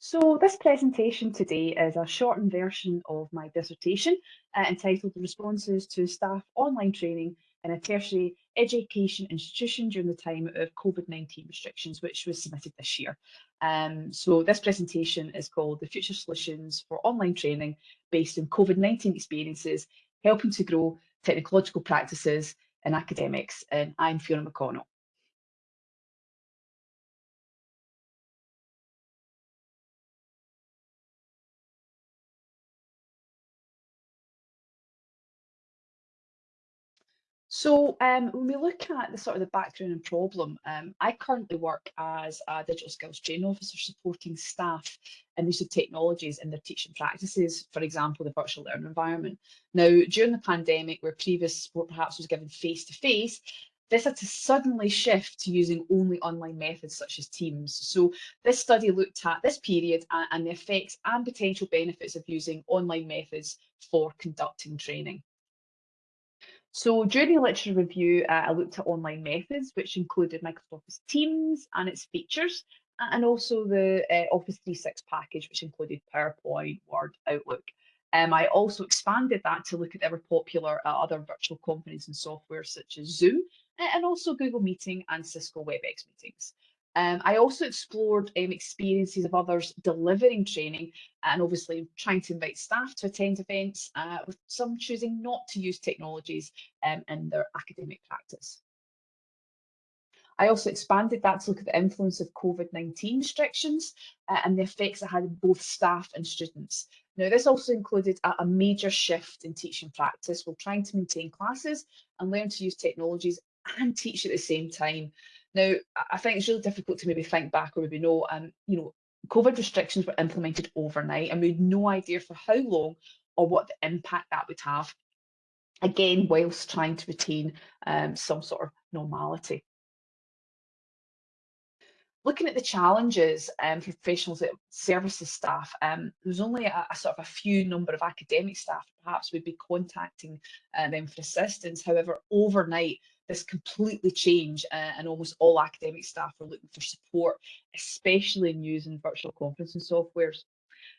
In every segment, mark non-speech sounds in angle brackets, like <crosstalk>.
So this presentation today is a shortened version of my dissertation uh, entitled Responses to Staff Online Training in a Tertiary Education Institution during the time of COVID-19 restrictions, which was submitted this year. Um, so this presentation is called The Future Solutions for Online Training based on COVID-19 experiences, helping to grow technological practices in academics. And I'm Fiona McConnell. So um, when we look at the sort of the background and problem, um, I currently work as a digital skills training officer supporting staff in use of technologies in their teaching practices, for example, the virtual learning environment. Now, during the pandemic, where previous support perhaps was given face-to-face, -face, this had to suddenly shift to using only online methods such as Teams. So this study looked at this period and, and the effects and potential benefits of using online methods for conducting training. So during the literature review, uh, I looked at online methods, which included Microsoft Office Teams and its features, and also the uh, Office 365 package, which included PowerPoint, Word, Outlook. Um, I also expanded that to look at ever popular uh, other virtual conferencing software such as Zoom, and also Google Meeting and Cisco WebEx meetings. Um, I also explored um, experiences of others delivering training and obviously trying to invite staff to attend events, uh, with some choosing not to use technologies um, in their academic practice. I also expanded that to look at the influence of COVID-19 restrictions uh, and the effects it had on both staff and students. Now, this also included a, a, major shift in teaching practice while trying to maintain classes and learn to use technologies and teach at the same time. Now, I think it's really difficult to maybe think back or maybe know, um, you know, COVID restrictions were implemented overnight and we had no idea for how long or what the impact that would have. Again, whilst trying to retain um, some sort of normality. Looking at the challenges um, for professionals services staff, um, there's only a, a, sort of a few number of academic staff perhaps would be contacting uh, them for assistance. However, overnight, this completely changed uh, and almost all academic staff are looking for support, especially in using virtual conferencing softwares.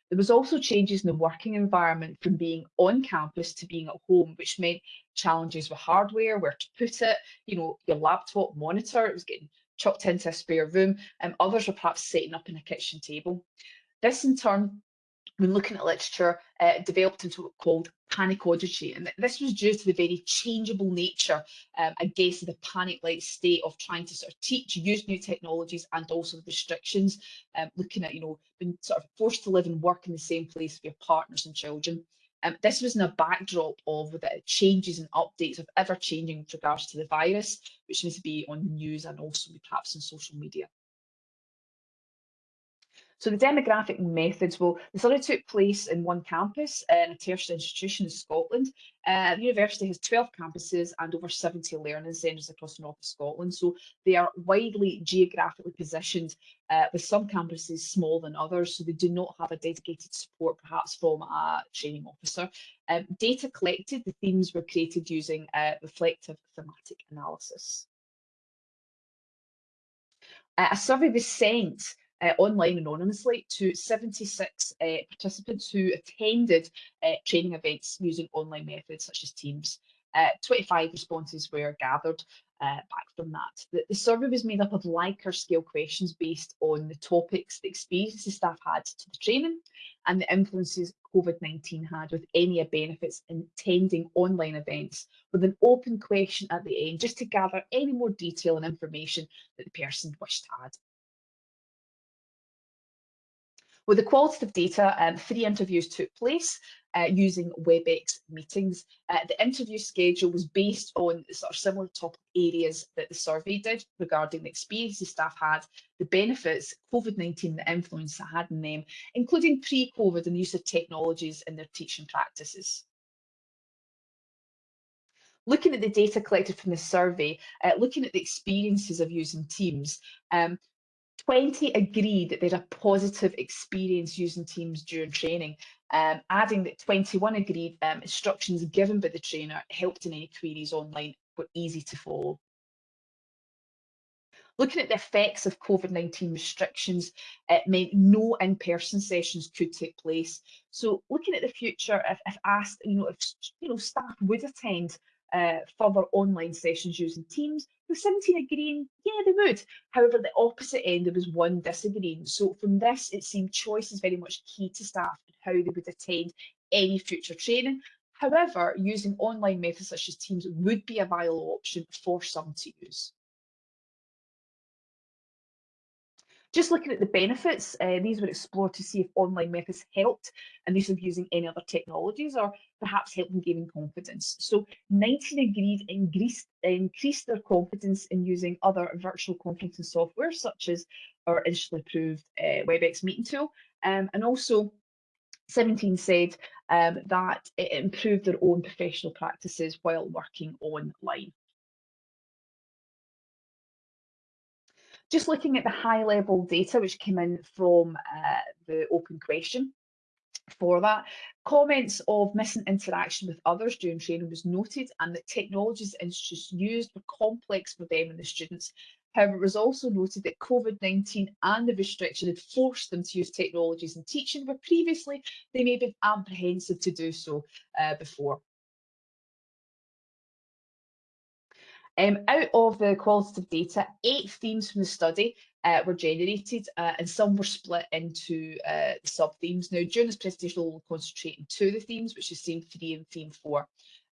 There was also changes in the working environment from being on campus to being at home, which meant challenges with hardware, where to put it, you know, your laptop monitor, it was getting chucked into a spare room, and others were perhaps setting up in a kitchen table. This in turn when looking at literature, uh, developed into what called panic-ology. And this was due to the very changeable nature, um, I guess, of the panic-like state of trying to sort of teach, use new technologies and also the restrictions, um, looking at, you know, being sort of forced to live and work in the same place with your partners and children. Um, this was in a backdrop of the changes and updates of ever changing with regards to the virus, which needs to be on news and also perhaps in social media. So the demographic methods, well, the study took place in one campus in a tertiary institution in Scotland. Uh, the university has 12 campuses and over 70 learning centres across the north of Scotland. So they are widely geographically positioned uh, with some campuses smaller than others. So they do not have a dedicated support perhaps from a training officer. Um, data collected, the themes were created using uh, reflective thematic analysis. Uh, a survey was sent uh, online anonymously to 76 uh, participants who attended uh, training events using online methods such as Teams. Uh, 25 responses were gathered uh, back from that. The, the, survey was made up of Likert scale questions based on the topics, the experiences staff had to the training and the influences COVID-19 had with any benefits in attending online events with an open question at the end just to gather any more detail and information that the person wished to add. With the qualitative data, um, three interviews took place uh, using WebEx meetings. Uh, the interview schedule was based on sort of similar topic areas that the survey did regarding the experiences staff had, the benefits COVID-19, the influence it had in them, including pre-COVID and the use of technologies in their teaching practices. Looking at the data collected from the survey, uh, looking at the experiences of using Teams, um, 20 agreed that they had a positive experience using Teams during training, um, adding that 21 agreed um, instructions given by the trainer helped in any queries online were easy to follow. Looking at the effects of COVID-19 restrictions, it meant no in-person sessions could take place. So looking at the future, if, if asked, you know, if you know staff would attend uh, further online sessions using Teams, the 17 agreeing, yeah, they would. However, the opposite end, there was one disagreeing. So from this, it seemed choice is very much key to staff and how they would attend any future training. However, using online methods such as Teams would be a viable option for some to use. Just looking at the benefits, uh, these were explored to see if online methods helped and these of using any other technologies or perhaps help in gaining confidence. So 19 agreed increased, increased their confidence in using other virtual conferencing software such as our initially approved uh, WebEx meeting tool. Um, and also 17 said um, that it improved their own professional practices while working online. Just looking at the high level data which came in from uh, the open question for that, comments of missing interaction with others during training was noted and that technologies institutes used were complex for them and the students. However, it was also noted that COVID-19 and the restriction had forced them to use technologies in teaching where previously they may have been apprehensive to do so uh, before. Um, out of the qualitative data, eight themes from the study uh, were generated uh, and some were split into uh, sub-themes. Now, during this presentation, we'll concentrate on two of the themes, which is theme three and theme four.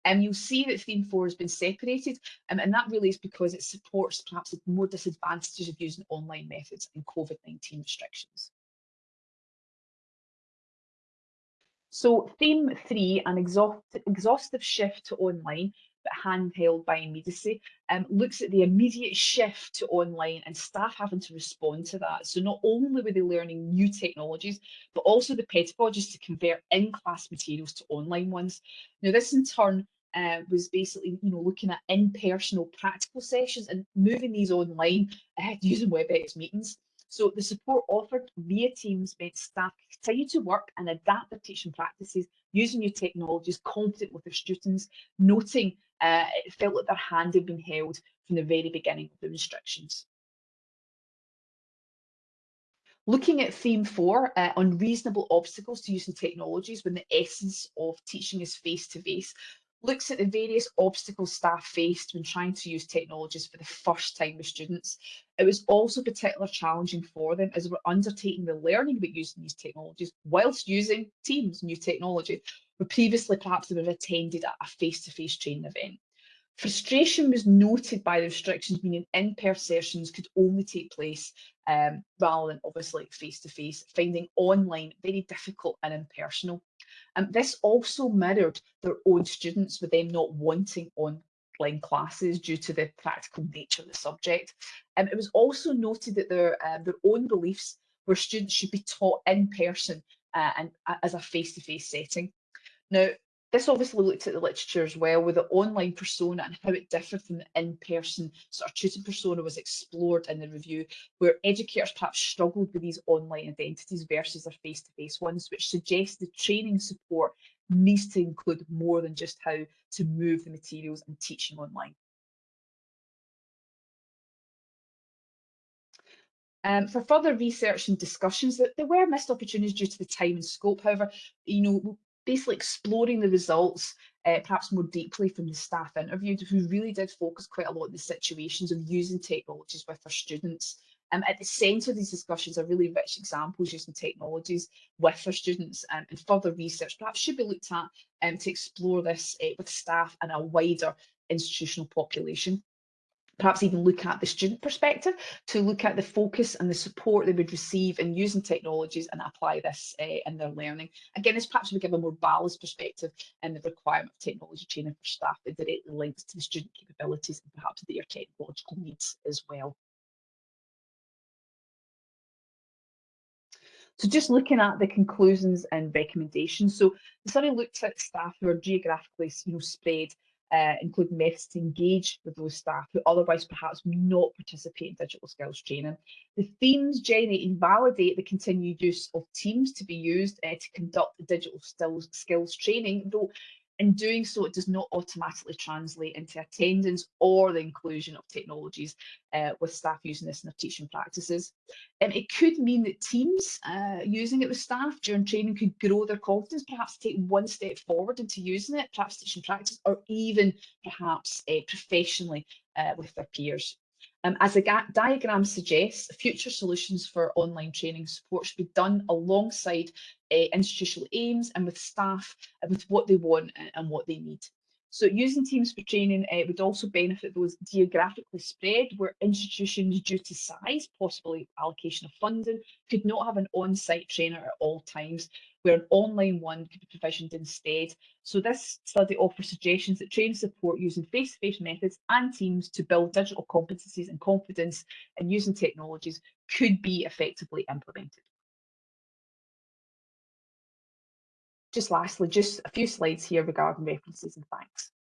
And um, you'll see that theme four has been separated, um, and that really is because it supports perhaps the more disadvantages of using online methods and COVID-19 restrictions. So theme three, an exhaustive shift to online, but handheld by immediacy, um, looks at the immediate shift to online and staff having to respond to that. So not only were they learning new technologies, but also the pedagogies to convert in-class materials to online ones. Now this in turn uh, was basically, you know, looking at in-personal practical sessions and moving these online uh, <laughs> using WebEx meetings. So the support offered via Teams meant staff continue to work and adapt their teaching practices using new technologies, confident with their students, noting uh, it felt like their hand had been held from the very beginning of the restrictions. Looking at theme four, uh, unreasonable obstacles to using technologies when the essence of teaching is face-to-face, -face, looks at the various obstacles staff faced when trying to use technologies for the first time with students. It was also particularly challenging for them as they were undertaking the learning about using these technologies whilst using Teams, new technology, where previously perhaps they would have attended a face-to-face -face training event. Frustration was noted by the restrictions, meaning in-person sessions could only take place um, rather than obviously face-to-face, -face, finding online very difficult and impersonal. And this also mirrored their own students with them not wanting online classes due to the practical nature of the subject. And it was also noted that their, um, their own beliefs where students should be taught in person uh, and uh, as a face-to-face -face setting. Now, this obviously looked at the literature as well, with the online persona and how it differed from the in-person sort of tutor persona was explored in the review, where educators perhaps struggled with these online identities versus their face-to-face -face ones, which suggests the training support needs to include more than just how to move the materials and teaching online. Um, for further research and discussions, that there were missed opportunities due to the time and scope. However, you know, basically exploring the results uh, perhaps more deeply from the staff interviewed who really did focus quite a lot on the situations of using technologies with their students. Um, at the centre of these discussions are really rich examples using technologies with their students um, and further research perhaps should be looked at um, to explore this uh, with staff and a wider institutional population perhaps even look at the student perspective to look at the focus and the support they would receive in using technologies and apply this uh, in their learning. Again, this perhaps would give a more balanced perspective and the requirement of technology training for staff that directly links to the student capabilities and perhaps their technological needs as well. So just looking at the conclusions and recommendations. So the study looked at staff who are geographically you know, spread uh, including methods to engage with those staff who otherwise perhaps not participate in digital skills training. The themes generate validate the continued use of teams to be used uh, to conduct digital skills, skills training, though In doing so, it does not automatically translate into attendance or the inclusion of technologies uh, with staff using this in their teaching practices. Um, it could mean that teams uh, using it with staff during training could grow their confidence, perhaps take one step forward into using it, perhaps teaching practice, or even perhaps uh, professionally uh, with their peers. Um, as the diagram suggests, future solutions for online training support should be done alongside uh, institutional aims and with staff and with what they want and, and what they need. So using teams for training uh, would also benefit those geographically spread where institutions due to size, possibly allocation of funding, could not have an on-site trainer at all times, where an online one could be provisioned instead. So this study offers suggestions that training support using face-to-face -face methods and teams to build digital competencies and confidence and using technologies could be effectively implemented. Just lastly, just a few slides here regarding references and thanks.